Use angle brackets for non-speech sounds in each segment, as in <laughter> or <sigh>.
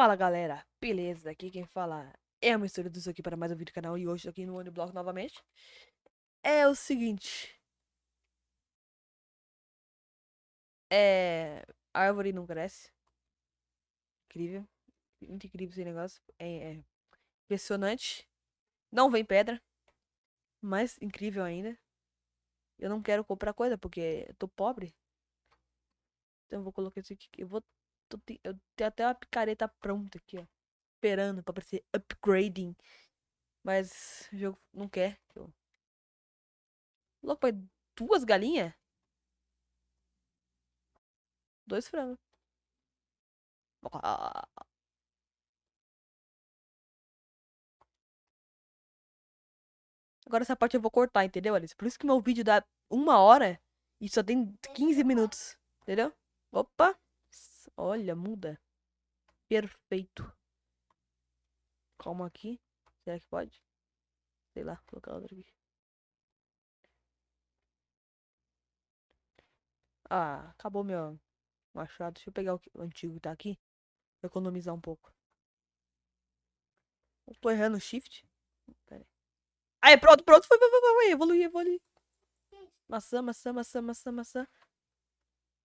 Fala galera, beleza? Aqui quem fala é a mistura disso aqui para mais um vídeo do canal e hoje aqui no Uniblock novamente. É o seguinte. É. Árvore não cresce. Incrível. Muito incrível esse negócio. É, é impressionante. Não vem pedra. Mais incrível ainda. Eu não quero comprar coisa porque eu tô pobre. Então eu vou colocar isso aqui. Eu vou Tô, eu tenho até uma picareta pronta aqui, ó. Esperando pra aparecer upgrading. Mas o jogo não quer. Eu... Louco, pai. Duas galinhas? Dois frangos. Agora essa parte eu vou cortar, entendeu, Alice? Por isso que meu vídeo dá uma hora e só tem 15 minutos. Entendeu? Opa! Olha, muda. Perfeito. Calma aqui. Será que pode? Sei lá, vou colocar outra aqui. Ah, acabou meu machado. Deixa eu pegar o, antigo que tá aqui. Economizar um pouco. Eu tô errando shift. Pera aí. Aí, pronto, pronto. Foi, foi, foi, foi. Evolui, evolui. Maçã, maçã, maçã, maçã, maçã.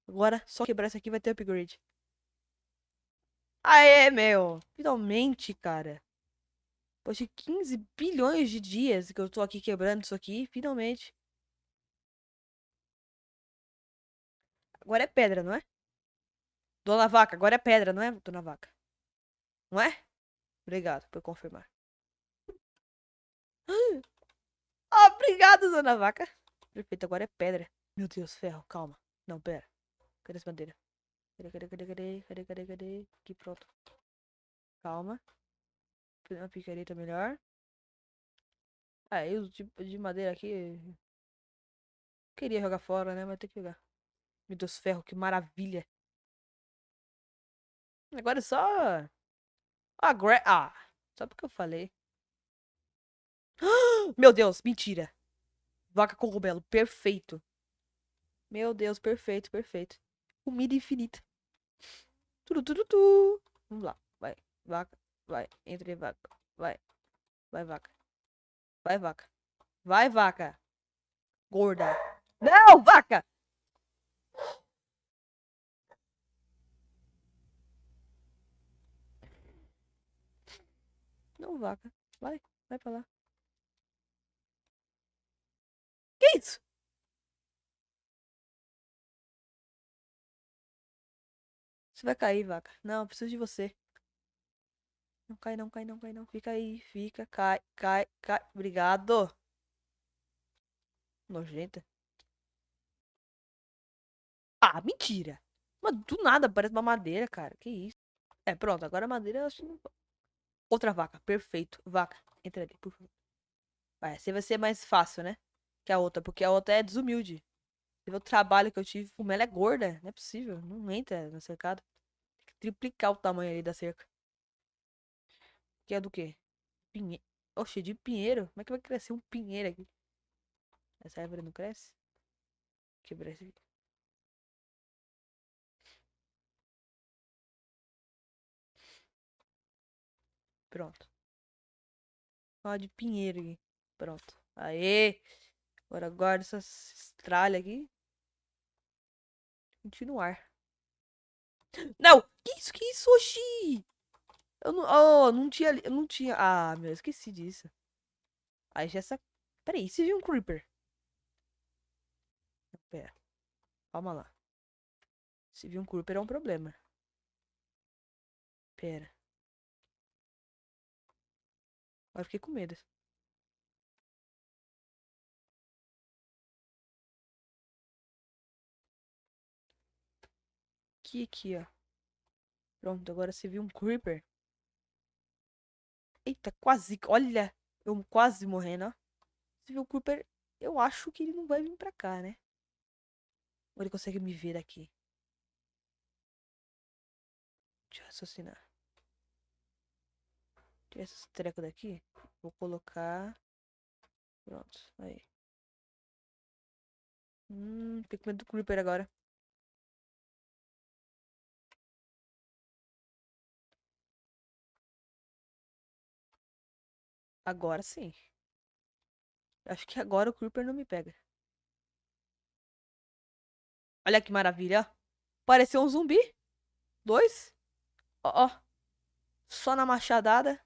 Agora, só quebrar isso aqui vai ter upgrade. Aê, meu. Finalmente, cara. Depois de 15 bilhões de dias que eu tô aqui quebrando isso aqui, finalmente. Agora é pedra, não é? Dona Vaca, agora é pedra, não é, Dona Vaca? Não é? Obrigado por confirmar. Obrigado, Dona Vaca. Perfeito, agora é pedra. Meu Deus, ferro, calma. Não, pera. Cadê essa bandeira? Cadê, cadê, cadê, cadê? Cadê, cadê, cadê? Aqui, pronto. Calma. Uma picareta melhor. Ah, eu tipo de madeira aqui. Queria jogar fora, né? Mas tem que jogar. Meu Deus, ferro, que maravilha. Agora é só. Ah, gra... ah, só porque eu falei. <gasps> Meu Deus, mentira. Vaca cogumelo, perfeito. Meu Deus, perfeito, perfeito. Comida infinita. Tudo, tudo, tudo. Vamos lá. Vai, vaca. Vai, entre vaca. Vai. Vai, vaca. Vai, vaca. Vai, vaca. Gorda. Não, vaca! Não, vaca. Vai, vai pra lá. Que isso? Você vai cair, vaca. Não, preciso de você. Não cai, não cai, não cai, não. Fica aí, fica, cai, cai, cai. Obrigado. Nojenta. Ah, mentira. Mas do nada parece uma madeira, cara. Que isso? É, pronto. Agora a madeira eu acho... Outra vaca. Perfeito. Vaca. Entra ali, por favor. Vai, assim vai ser mais fácil, né? Que a outra. Porque a outra é desumilde. Você o trabalho que eu tive. Como ela é gorda. Não é possível. Não entra no cercado triplicar o tamanho ali da cerca. Que é do quê? Pinheiro. Oxe, de pinheiro? Como é que vai crescer um pinheiro aqui? Essa árvore não cresce? Quebrar esse aqui. Pronto. Ó, de pinheiro aqui. Pronto. Aê! Agora guarda essas tralhas aqui. Continuar. Não! Que isso, que isso, oxi? Eu não, oh, não tinha, eu não tinha, ah, meu, esqueci disso. Aí já essa, peraí, você viu um creeper? Pera, calma lá. Se viu um creeper é um problema. Pera. Agora fiquei com medo. Aqui, aqui, ó. Pronto, agora você viu um creeper. Eita, quase. Olha, eu quase morrendo, ó. Você viu o creeper? Eu acho que ele não vai vir pra cá, né? Ou ele consegue me ver aqui? Deixa eu raciocinar. Tirar esse treco daqui. Vou colocar. Pronto, aí. Hum, tem medo do creeper agora. Agora sim. Acho que agora o Creeper não me pega. Olha que maravilha. Pareceu um zumbi. Dois. Ó, ó. Só na machadada.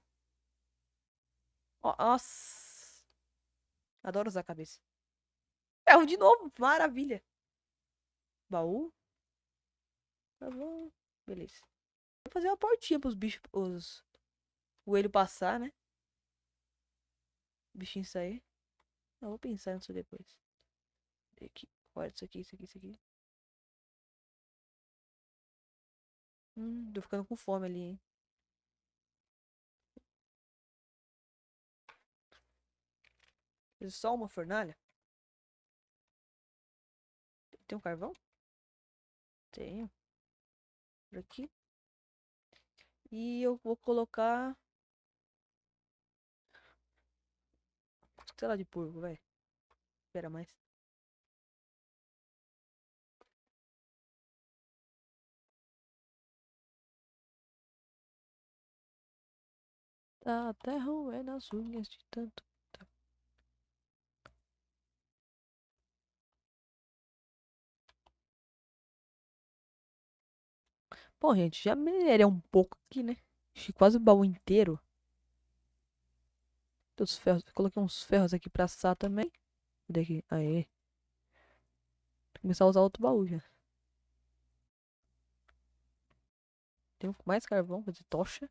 Ó, nossa. Adoro usar a cabeça. Ferro de novo. Maravilha. Baú. Tá bom. Beleza. Vou fazer uma portinha pros bichos. Os... O ele passar, né? Bichinho sair. Não, vou pensar nisso depois. Aqui. Olha isso aqui, isso aqui, isso aqui. Hum, tô ficando com fome ali, hein? Só uma fornalha? Tem um carvão? Tenho. Por aqui. E eu vou colocar... Sei lá de porco, vai. Espera mais. Tá até ruim nas unhas de tanto. Tá. Bom, gente, já minerei um pouco aqui, né? Achei quase o baú inteiro. Dos ferros. Coloquei uns ferros aqui pra assar também. Cadê aqui? Aê. Vou começar a usar outro baú já. Tem mais carvão, fazer tocha.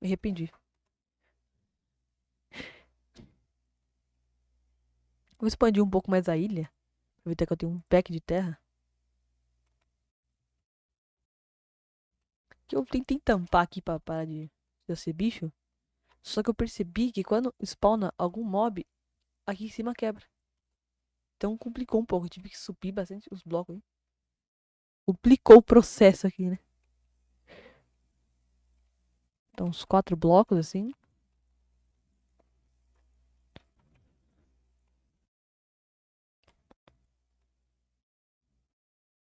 Me arrependi. Vou expandir um pouco mais a ilha. Aproveitar que eu tenho um pack de terra. Que eu tentei tampar aqui pra parar de, de ser bicho. Só que eu percebi que quando spawna algum mob, aqui em cima quebra. Então complicou um pouco. Eu tive que subir bastante os blocos aí. Complicou o processo aqui, né? Então, uns quatro blocos assim.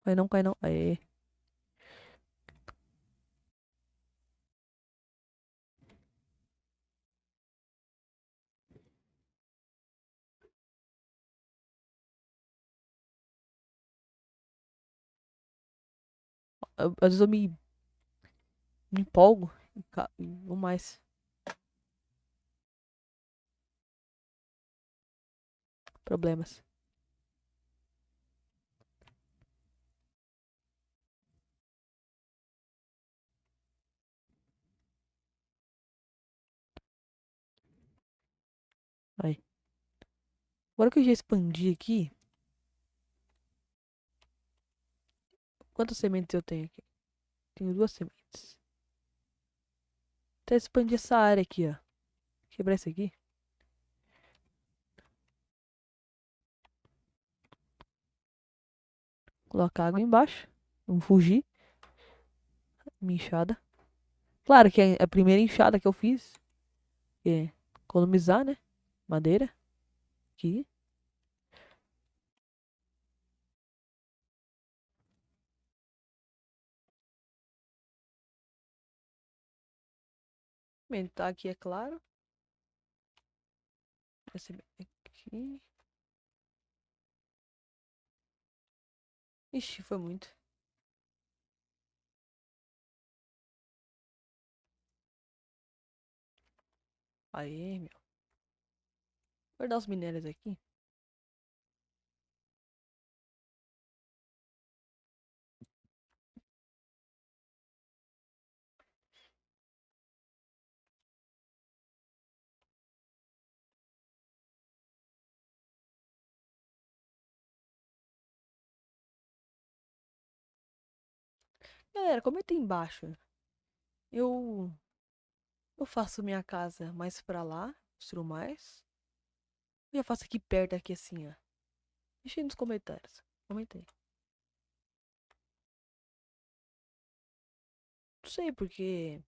Cai não, cai não. Aê. Às vezes eu me, me empolgo vou mais. Problemas. Aí. Agora que eu já expandi aqui. Quantas sementes eu tenho aqui? Tenho duas sementes. Até expandir essa área aqui, ó. Quebrar isso aqui. Colocar água embaixo. Vamos fugir. Minha enxada. Claro que é a primeira enxada que eu fiz. É economizar, né? Madeira. Aqui. Aumentar aqui, é claro. Esse aqui. Ixi, foi muito. Aí, meu. Vou guardar os minérios aqui. Galera, comenta aí embaixo. Eu eu faço minha casa mais pra lá, construo mais. Eu faço aqui perto aqui assim, ó. Deixa aí nos comentários. Comenta aí. Não sei porque